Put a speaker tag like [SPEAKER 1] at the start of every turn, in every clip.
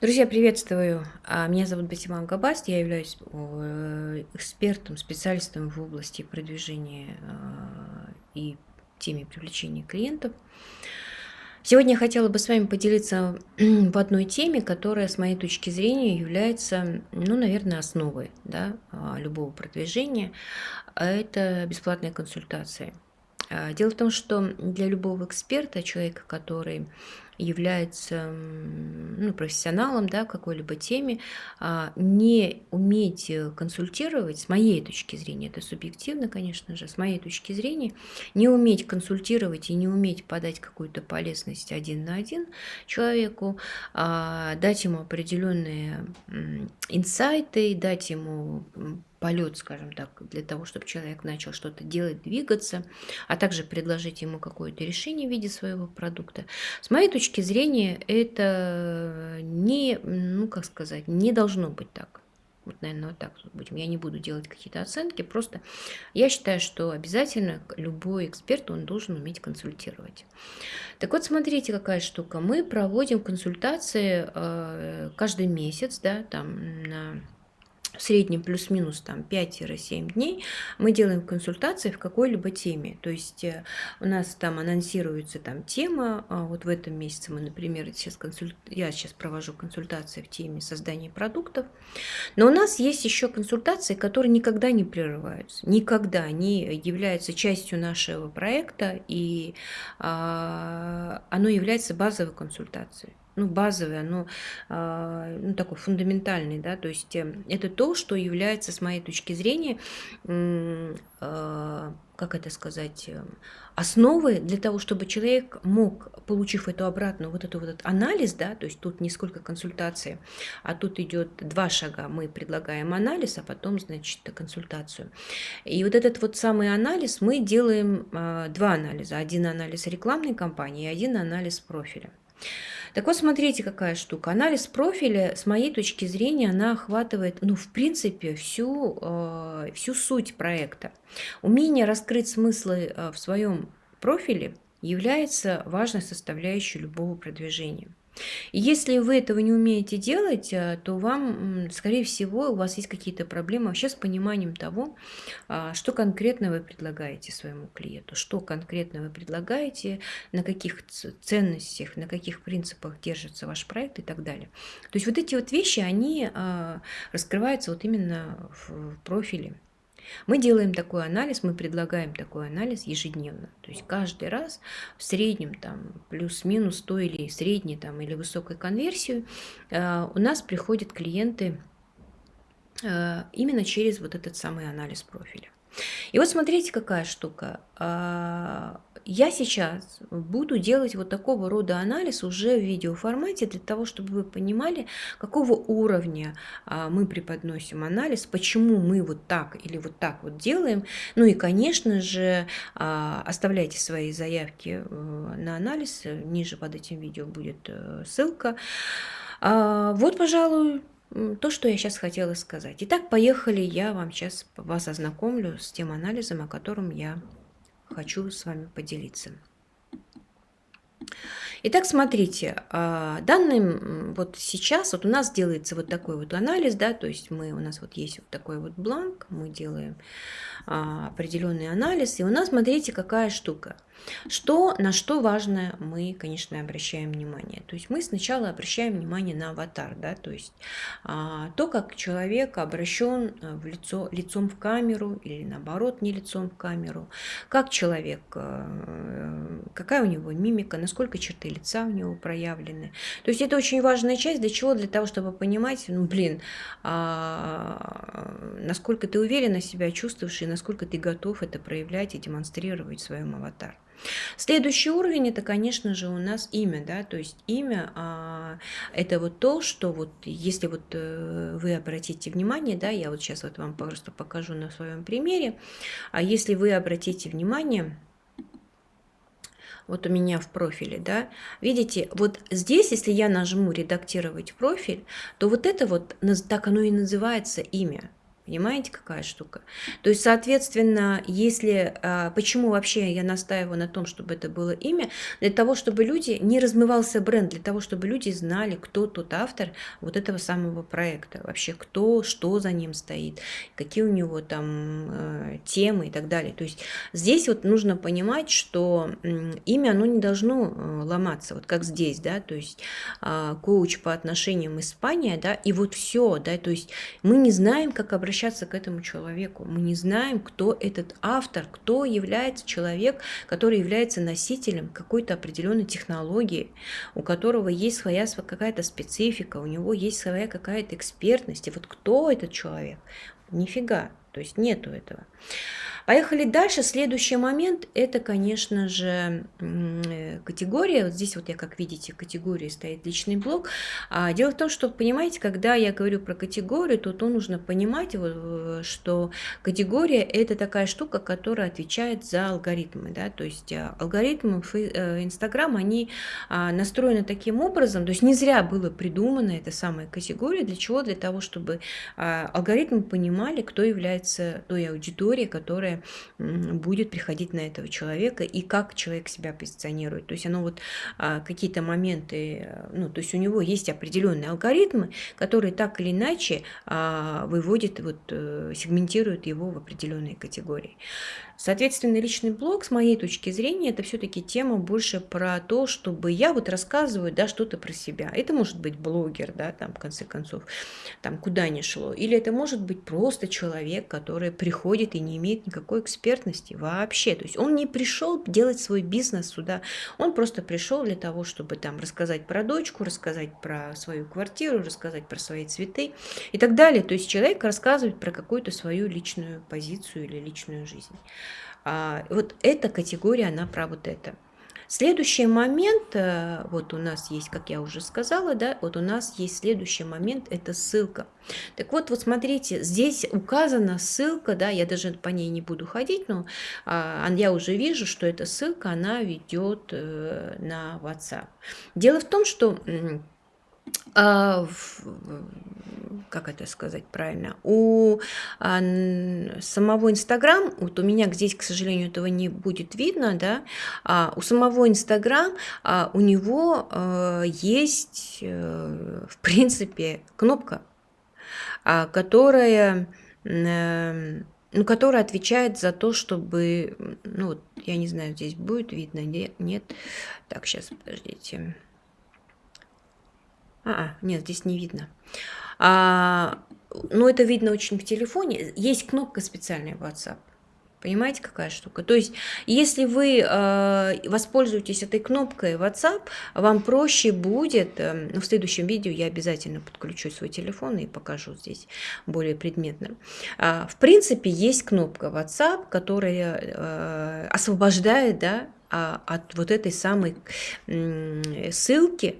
[SPEAKER 1] Друзья, приветствую! А, меня зовут Батиман Габаст, я являюсь экспертом, специалистом в области продвижения а, и теме привлечения клиентов. Сегодня я хотела бы с вами поделиться в одной теме, которая, с моей точки зрения, является, ну, наверное, основой да, а, любого продвижения. Это бесплатные консультации. Дело в том, что для любого эксперта, человека, который является ну, профессионалом да, в какой-либо теме, а, не уметь э, консультировать, с моей точки зрения, это субъективно, конечно же, с моей точки зрения, не уметь консультировать и не уметь подать какую-то полезность один на один человеку, а, дать ему определенные инсайты, дать ему полет, скажем так, для того, чтобы человек начал что-то делать, двигаться, а также предложить ему какое-то решение в виде своего продукта. С моей точки зрения, это не, ну как сказать, не должно быть так. Вот, наверное, вот так будем. Я не буду делать какие-то оценки, просто я считаю, что обязательно любой эксперт, он должен уметь консультировать. Так вот, смотрите, какая штука. Мы проводим консультации э, каждый месяц, да, там на в среднем плюс-минус там 5-7 дней мы делаем консультации в какой-либо теме. То есть э, у нас там анонсируется там тема, а вот в этом месяце мы, например, сейчас консуль... я сейчас провожу консультации в теме создания продуктов, но у нас есть еще консультации, которые никогда не прерываются, никогда они являются частью нашего проекта, и а, оно является базовой консультацией ну, базовый, оно а, ну, такой фундаментальный, да, то есть э, это то, что является, с моей точки зрения, а, как это сказать, э, основой для того, чтобы человек мог, получив эту обратную, вот эту вот анализ, да, то есть тут не сколько консультации, а тут идет два шага, мы предлагаем анализ, а потом, значит, консультацию. И вот этот вот самый анализ мы делаем а, два анализа, один анализ рекламной кампании и один анализ профиля. Так вот, смотрите, какая штука. Анализ профиля, с моей точки зрения, она охватывает, ну, в принципе, всю, э, всю суть проекта. Умение раскрыть смыслы э, в своем профиле является важной составляющей любого продвижения. Если вы этого не умеете делать, э, то вам, скорее всего, у вас есть какие-то проблемы вообще с пониманием того, а, что конкретно вы предлагаете своему клиенту, что конкретно вы предлагаете, на каких ценностях, на каких принципах держится ваш проект и так далее. То есть вот эти вот вещи, они а, раскрываются вот именно в профиле. Мы делаем такой анализ, мы предлагаем такой анализ ежедневно. То есть каждый раз в среднем там плюс-минус то или средней там или высокой конверсию э, у нас приходят клиенты э, именно через вот этот самый анализ профиля. И вот смотрите, какая штука. А, я сейчас буду делать вот такого рода анализ уже в видеоформате для того, чтобы вы понимали, какого уровня а, мы преподносим анализ, почему мы вот так или вот так вот делаем. Ну и, конечно же, а, оставляйте свои заявки э, на анализ. Ниже под этим видео будет э, ссылка. Вот, пожалуй, то, что я сейчас хотела сказать. Итак, поехали, я вам сейчас вас ознакомлю с тем анализом, о котором я хочу с вами поделиться. Итак, смотрите, а, данным вот сейчас вот у нас делается вот такой вот анализ, да, то есть мы, у нас вот есть вот такой вот бланк, мы делаем а, определенный анализ, и у нас, смотрите, какая штука – что, на что важно мы, конечно, обращаем внимание. То есть мы сначала обращаем внимание на аватар, да, то есть а, то, как человек обращен э, в лицо, лицом в камеру или наоборот не лицом в камеру, как человек, а, какая у него мимика, насколько черты лица у него проявлены. То есть это очень важная часть, для чего? Для того, чтобы понимать, ну, блин, а, насколько ты уверенно себя чувствуешь и насколько ты готов это проявлять и демонстрировать в своем аватаре. Следующий уровень это, конечно же, у нас имя, да, то есть имя а, это вот то, что вот если вот э, вы обратите внимание, да, я вот сейчас вот вам просто покажу на своем примере, а если вы обратите внимание, вот у меня в профиле, да, видите, вот здесь, если я нажму редактировать профиль, то вот это вот, так оно и называется имя, Понимаете, какая штука? То есть, соответственно, если... А, почему вообще я настаиваю на том, чтобы это было имя? Для того, чтобы люди... Не размывался бренд, для того, чтобы люди знали, кто тот автор вот этого самого проекта. Вообще, кто, что за ним стоит, какие у него там э, темы и так далее. То есть, здесь вот нужно понимать, что имя, оно не должно э, ломаться, вот как здесь, да, то есть э, коуч по отношениям Испания, да, и вот все, да, то есть мы не знаем, как обращаться обращаться к этому человеку. Мы не знаем, кто этот автор, кто является человек, который является носителем какой-то определенной технологии, у которого есть своя какая-то специфика, у него есть своя какая-то экспертность. И вот кто этот человек? Нифига. То есть нету этого. Поехали дальше. Следующий момент – это, конечно же, э, категория. Вот здесь вот я, как видите, категории стоит личный блог. А дело в том, что, понимаете, когда я говорю про категорию, то, то нужно понимать, э, что категория – это такая штука, которая отвечает за алгоритмы. Да? То есть э, алгоритмы Инстаграм, они а, настроены таким образом, то есть не зря было придумано эта самая категория. Для чего? Для того, чтобы а, алгоритмы понимали, кто является той аудиторией, которая будет приходить на этого человека и как человек себя позиционирует. То есть оно вот а, какие-то моменты, э, ну, то есть у него есть определенные алгоритмы, которые так или иначе а, выводят, вот, э, сегментируют его в определенные категории. Соответственно, личный блог, с моей точки зрения, это все-таки тема больше про то, чтобы я вот рассказываю, да, что-то про себя. Это может быть блогер, да, там, в конце концов, там, куда ни шло. Или это может быть просто человек, который приходит и не имеет никакой экспертности вообще. То есть он не пришел делать свой бизнес сюда, он просто пришел для того, чтобы там рассказать про дочку, рассказать про свою квартиру, рассказать про свои цветы и так далее. То есть человек рассказывает про какую-то свою личную позицию или личную жизнь. А, вот эта категория, она про вот это. Следующий момент, э, вот у нас есть, как я уже сказала, да, вот у нас есть следующий момент, это ссылка. Так вот, вот смотрите, здесь указана ссылка, да, я даже по ней не буду ходить, но а, я уже вижу, что эта ссылка, она ведет э, на WhatsApp. Дело в том, что а, как это сказать правильно, у а, самого Инстаграм, вот у меня здесь, к сожалению, этого не будет видно, да, а у самого Инстаграм а, у него а, есть, а, в принципе, кнопка, а, которая а, ну, которая отвечает за то, чтобы, ну, я не знаю, здесь будет видно, нет, нет. Так, сейчас, подождите. А, -а нет, здесь не видно. А, но это видно очень в телефоне. Есть кнопка специальная в WhatsApp. Понимаете, какая штука? То есть, если вы э, воспользуетесь этой кнопкой WhatsApp, вам проще будет, э, в следующем видео я обязательно подключу свой телефон и покажу здесь более предметно. Э, в принципе, есть кнопка WhatsApp, которая э, освобождает да, от вот этой самой ссылки,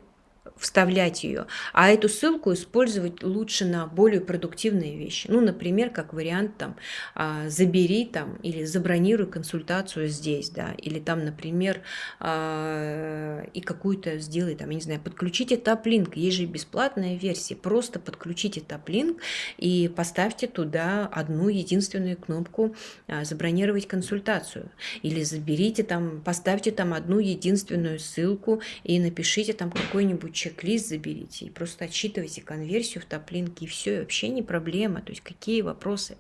[SPEAKER 1] вставлять ее, а эту ссылку использовать лучше на более продуктивные вещи. Ну, например, как вариант там а, забери там или забронируй консультацию здесь, да, или там, например, а, и какую-то сделай там, я не знаю, подключите таплинк, есть же бесплатная версия, просто подключите таплинк и поставьте туда одну единственную кнопку а, забронировать консультацию, или заберите там, поставьте там одну единственную ссылку и напишите там какой-нибудь чек-лист заберите и просто отсчитывайте конверсию в топлинке, и все, и вообще не проблема. То есть какие вопросы.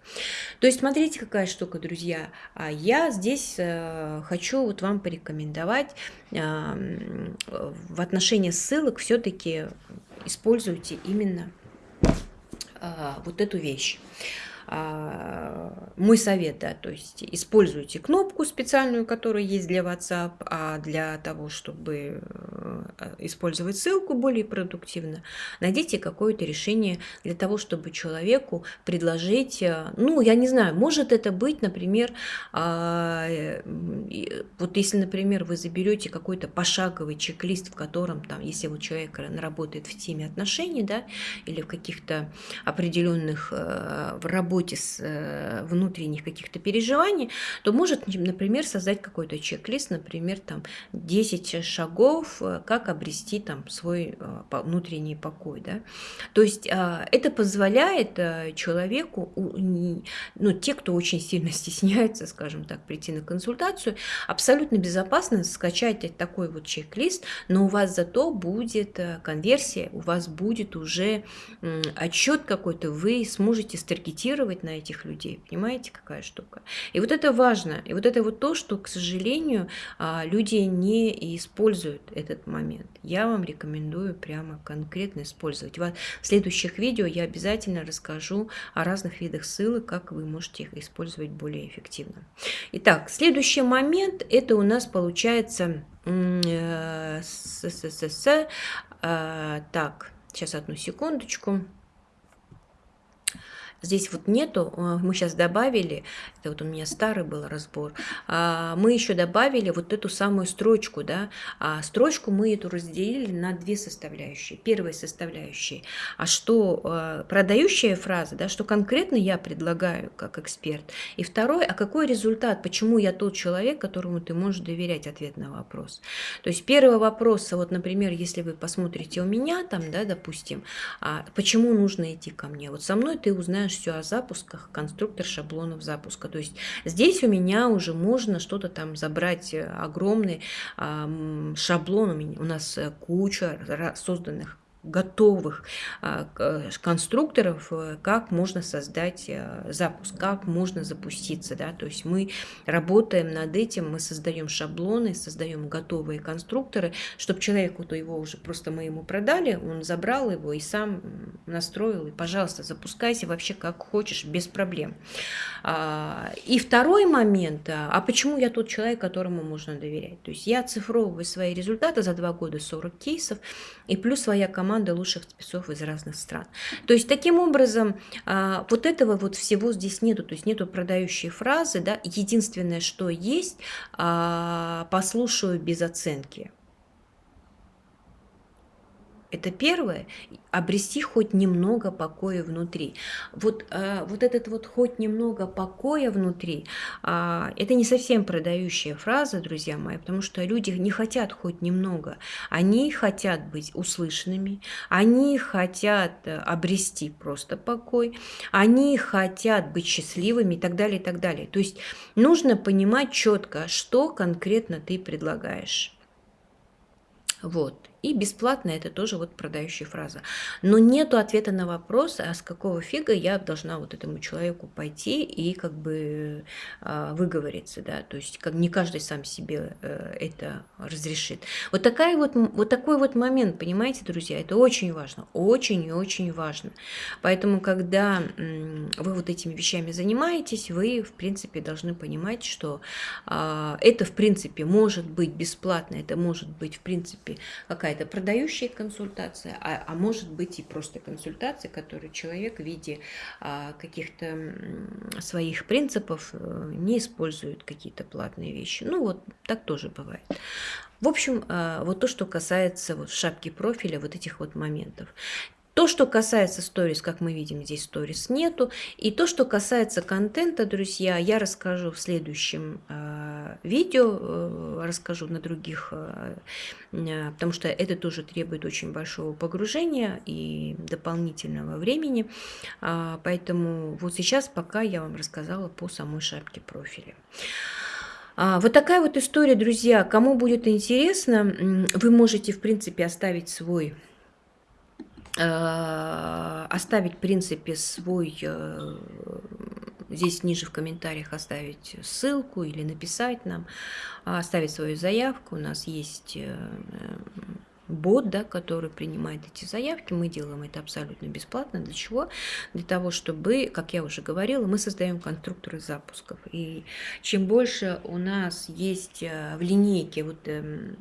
[SPEAKER 1] То есть смотрите, какая штука, друзья. А я здесь э, хочу вот вам порекомендовать э, в отношении ссылок все-таки используйте именно э, вот эту вещь. А, мой совет, да, то есть используйте кнопку специальную, которая есть для WhatsApp, а для того, чтобы использовать ссылку более продуктивно, найдите какое-то решение для того, чтобы человеку предложить, э, ну, я не знаю, может это быть, например, а, э, вот если, например, вы заберете какой-то пошаговый чек-лист, в котором там, если вот человек работает в теме отношений, да, или в каких-то определенных в работе, с э, внутренних каких-то переживаний, то может, например, создать какой-то чек-лист, например, там 10 шагов, э, как как обрести там свой э, внутренний покой. Да? То есть э, это позволяет э, человеку, ну, те, кто очень сильно стесняется, скажем так, прийти на консультацию, абсолютно безопасно скачать такой вот чек-лист, но у вас зато будет конверсия, у вас будет уже отчет какой-то, вы сможете старгетировать на этих людей, понимаете, какая штука. И вот это важно, и вот это вот то, что, к сожалению, а, люди не используют этот момент. Я вам рекомендую прямо конкретно использовать. В следующих видео я обязательно расскажу о разных видах ссылок, как вы можете их использовать более эффективно. Итак, следующий момент, это у нас получается э, с, с, с, с, э, так, сейчас одну секундочку. Здесь вот нету, а, мы сейчас добавили, это вот у меня старый был разбор, а, мы еще добавили вот эту самую строчку, да, а строчку мы эту разделили на две составляющие. Первая составляющая, а что продающая фраза, да, что конкретно я предлагаю как эксперт, и второй, а какой результат, почему я тот человек, которому ты можешь доверять ответ на вопрос. То есть первый вопрос, вот, например, если вы посмотрите у меня там, да, допустим, почему нужно идти ко мне, вот со мной ты узнаешь знаешь все о запусках, конструктор шаблонов запуска. То есть здесь у меня уже можно что-то там забрать, э, огромный шаблон, у, меня, у нас э, куча созданных готовых а, э, конструкторов, э, как можно создать э, запуск, как можно запуститься. Да? То есть мы работаем над этим, мы создаем шаблоны, создаем готовые конструкторы, чтобы человеку, то его уже просто мы ему продали, он забрал его и сам настроил, и, пожалуйста, запускайся вообще как хочешь, без проблем. А, и второй момент, а, а почему я тот человек, которому можно доверять? То есть я оцифровываю свои результаты за два года 40 кейсов, и плюс своя команда команда лучших спецов из разных стран. То есть таким образом а, вот этого вот всего здесь нету, то есть нету продающей фразы, да, единственное, что есть, а, послушаю без оценки. Это первое, обрести хоть немного покоя внутри. Вот, э, вот этот вот хоть немного покоя внутри, э, это не совсем продающая фраза, друзья мои, потому что люди не хотят хоть немного. Они хотят быть услышанными, они хотят э, обрести просто покой, они хотят быть счастливыми и так далее, и так далее. То есть нужно понимать четко, что конкретно ты предлагаешь. Вот. И бесплатно это тоже вот продающая фраза. Но нету ответа на вопрос, а с какого фига я должна вот этому человеку пойти и как бы э, выговориться, да, то есть как не каждый сам себе э, это разрешит. Вот, такая вот, вот такой вот момент, понимаете, друзья, это очень важно, очень и очень важно. Поэтому, когда э, вы вот этими вещами занимаетесь, вы, в принципе, должны понимать, что э, это, в принципе, может быть бесплатно, это может быть, в принципе, какая какая-то продающая консультация, а, а может быть и просто консультация, которую человек в виде а, каких-то своих принципов э, не использует какие-то платные вещи. Ну вот так тоже бывает. В общем, а, вот то, что касается вот шапки профиля, вот этих вот моментов. То, что касается сторис, как мы видим, здесь сторис нету. И то, что касается контента, друзья, я расскажу в следующем э, видео, э, расскажу на других, э, э, потому что это тоже требует очень большого погружения и дополнительного времени. Э, поэтому вот сейчас пока я вам рассказала по самой шапке профиля. А, вот такая вот история, друзья. Кому будет интересно, вы можете, в принципе, оставить свой оставить, в принципе, свой, э, здесь ниже в комментариях оставить ссылку или написать нам, оставить свою заявку. У нас есть э, бот, да, который принимает эти заявки. Мы делаем это абсолютно бесплатно. Для чего? Для того, чтобы, как я уже говорила, мы создаем конструкторы запусков. И чем больше у нас есть э, в линейке, вот эм,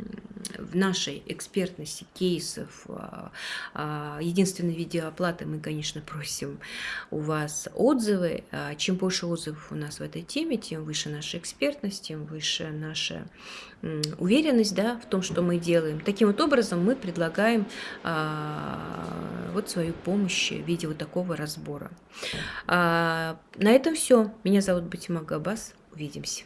[SPEAKER 1] в нашей экспертности кейсов, а, а, единственной видеооплаты мы, конечно, просим у вас отзывы. А чем больше отзывов у нас в этой теме, тем выше наша экспертность, тем выше наша уверенность да, в том, что мы делаем. Таким вот образом мы предлагаем а, вот свою помощь в виде вот такого разбора. А, на этом все. Меня зовут Батима Габас. Увидимся.